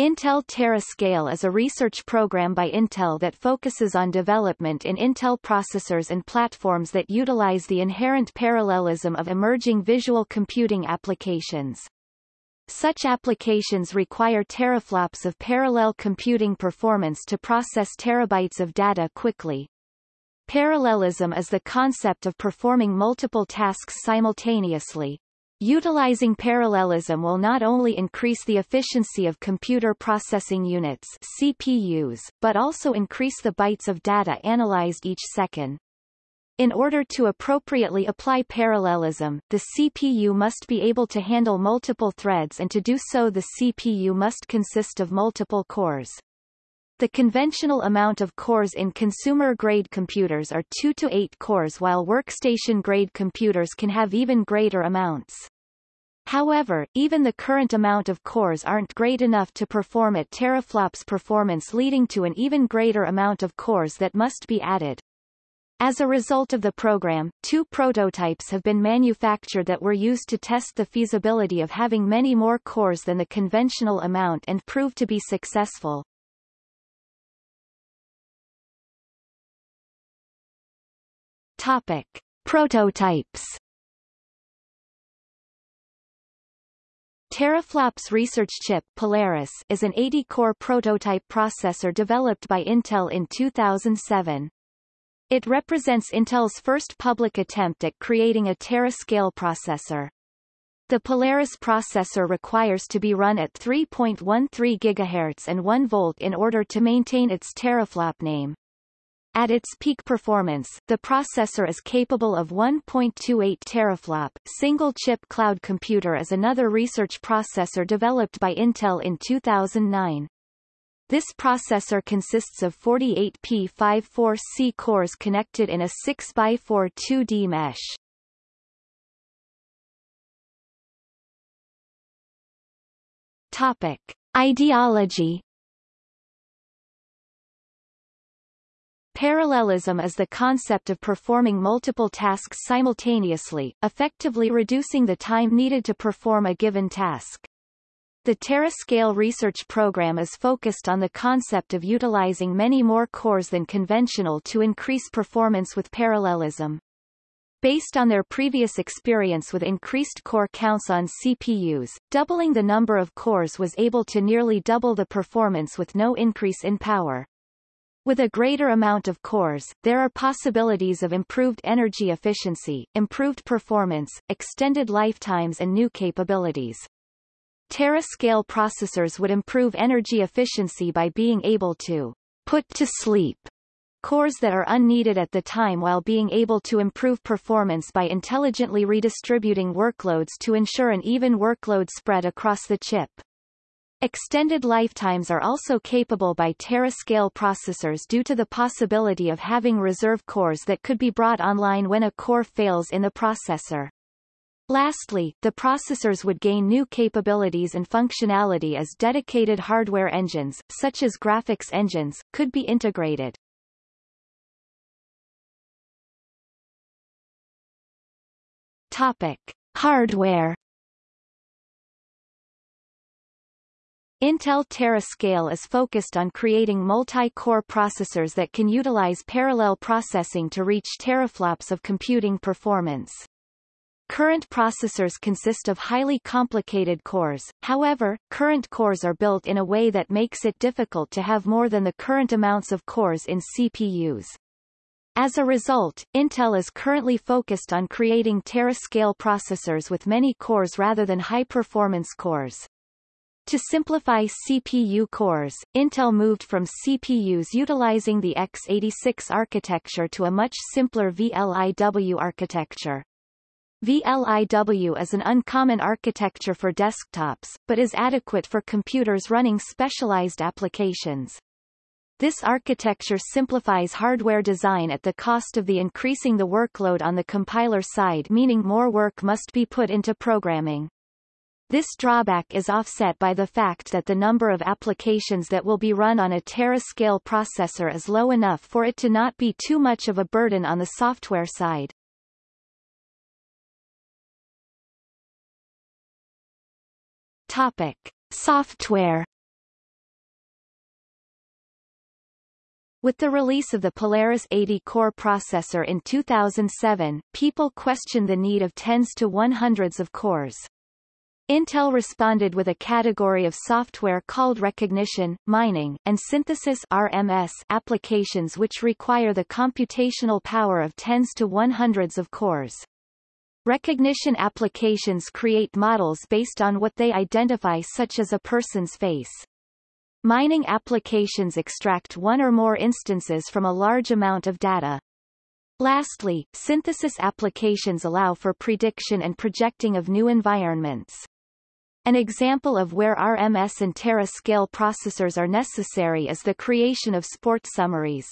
Intel Tera-Scale is a research program by Intel that focuses on development in Intel processors and platforms that utilize the inherent parallelism of emerging visual computing applications. Such applications require teraflops of parallel computing performance to process terabytes of data quickly. Parallelism is the concept of performing multiple tasks simultaneously, Utilizing parallelism will not only increase the efficiency of computer processing units CPUs, but also increase the bytes of data analyzed each second. In order to appropriately apply parallelism, the CPU must be able to handle multiple threads and to do so the CPU must consist of multiple cores. The conventional amount of cores in consumer-grade computers are 2 to 8 cores while workstation-grade computers can have even greater amounts. However, even the current amount of cores aren't great enough to perform at teraflops performance leading to an even greater amount of cores that must be added. As a result of the program, two prototypes have been manufactured that were used to test the feasibility of having many more cores than the conventional amount and proved to be successful. Topic. Prototypes Teraflops research chip Polaris is an 80-core prototype processor developed by Intel in 2007. It represents Intel's first public attempt at creating a terascale processor. The Polaris processor requires to be run at 3.13 GHz and 1 volt in order to maintain its teraflop name. At its peak performance, the processor is capable of 1.28 teraflop. Single-chip cloud computer is another research processor developed by Intel in 2009. This processor consists of 48 P54C cores connected in a 6x4 2D mesh. Topic. Ideology Parallelism is the concept of performing multiple tasks simultaneously, effectively reducing the time needed to perform a given task. The Tera-Scale research program is focused on the concept of utilizing many more cores than conventional to increase performance with parallelism. Based on their previous experience with increased core counts on CPUs, doubling the number of cores was able to nearly double the performance with no increase in power. With a greater amount of cores, there are possibilities of improved energy efficiency, improved performance, extended lifetimes and new capabilities. Terascale processors would improve energy efficiency by being able to put to sleep cores that are unneeded at the time while being able to improve performance by intelligently redistributing workloads to ensure an even workload spread across the chip. Extended lifetimes are also capable by terascale processors due to the possibility of having reserve cores that could be brought online when a core fails in the processor. Lastly, the processors would gain new capabilities and functionality as dedicated hardware engines, such as graphics engines, could be integrated. Topic. Hardware Intel Tera-Scale is focused on creating multi-core processors that can utilize parallel processing to reach teraflops of computing performance. Current processors consist of highly complicated cores, however, current cores are built in a way that makes it difficult to have more than the current amounts of cores in CPUs. As a result, Intel is currently focused on creating terascale processors with many cores rather than high-performance cores. To simplify CPU cores, Intel moved from CPUs utilizing the x86 architecture to a much simpler VLIW architecture. VLIW is an uncommon architecture for desktops, but is adequate for computers running specialized applications. This architecture simplifies hardware design at the cost of the increasing the workload on the compiler side meaning more work must be put into programming. This drawback is offset by the fact that the number of applications that will be run on a terascale processor is low enough for it to not be too much of a burden on the software side. Topic. Software With the release of the Polaris 80-core processor in 2007, people questioned the need of tens to one hundreds of cores. Intel responded with a category of software called recognition, mining, and synthesis RMS applications which require the computational power of tens to one hundreds of cores. Recognition applications create models based on what they identify such as a person's face. Mining applications extract one or more instances from a large amount of data. Lastly, synthesis applications allow for prediction and projecting of new environments. An example of where RMS and tera-scale processors are necessary is the creation of sport summaries.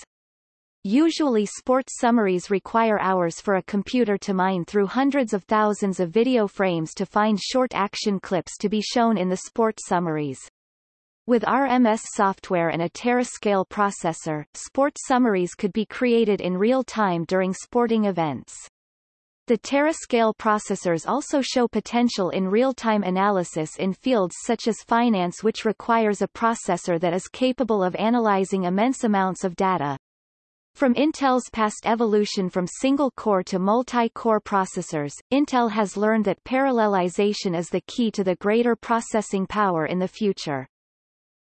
Usually sports summaries require hours for a computer to mine through hundreds of thousands of video frames to find short action clips to be shown in the sport summaries. With RMS software and a tera-scale processor, sport summaries could be created in real time during sporting events. The tera-scale processors also show potential in real-time analysis in fields such as finance which requires a processor that is capable of analyzing immense amounts of data. From Intel's past evolution from single-core to multi-core processors, Intel has learned that parallelization is the key to the greater processing power in the future.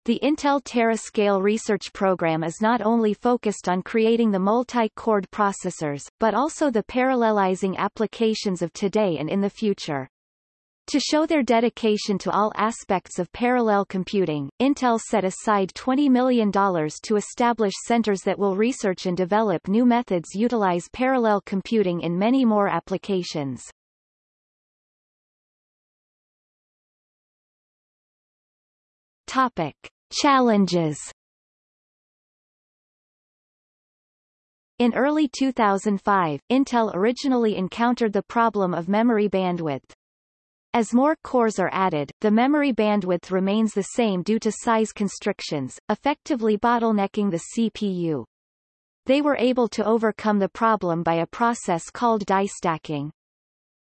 The Intel Tera-Scale research program is not only focused on creating the multi-core processors, but also the parallelizing applications of today and in the future. To show their dedication to all aspects of parallel computing, Intel set aside $20 million to establish centers that will research and develop new methods utilize parallel computing in many more applications. Topic. Challenges In early 2005, Intel originally encountered the problem of memory bandwidth. As more cores are added, the memory bandwidth remains the same due to size constrictions, effectively bottlenecking the CPU. They were able to overcome the problem by a process called die stacking.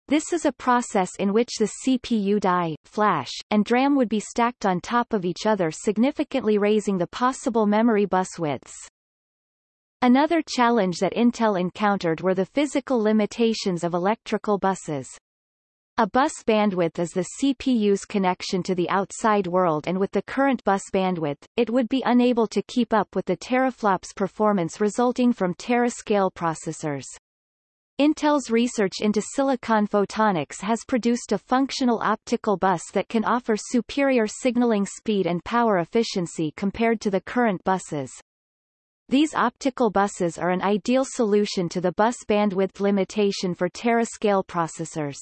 This is a process in which the CPU die, flash, and DRAM would be stacked on top of each other significantly raising the possible memory bus widths. Another challenge that Intel encountered were the physical limitations of electrical buses. A bus bandwidth is the CPU's connection to the outside world and with the current bus bandwidth, it would be unable to keep up with the teraflops performance resulting from tera-scale processors. Intel's research into silicon photonics has produced a functional optical bus that can offer superior signaling speed and power efficiency compared to the current buses. These optical buses are an ideal solution to the bus bandwidth limitation for tera-scale processors.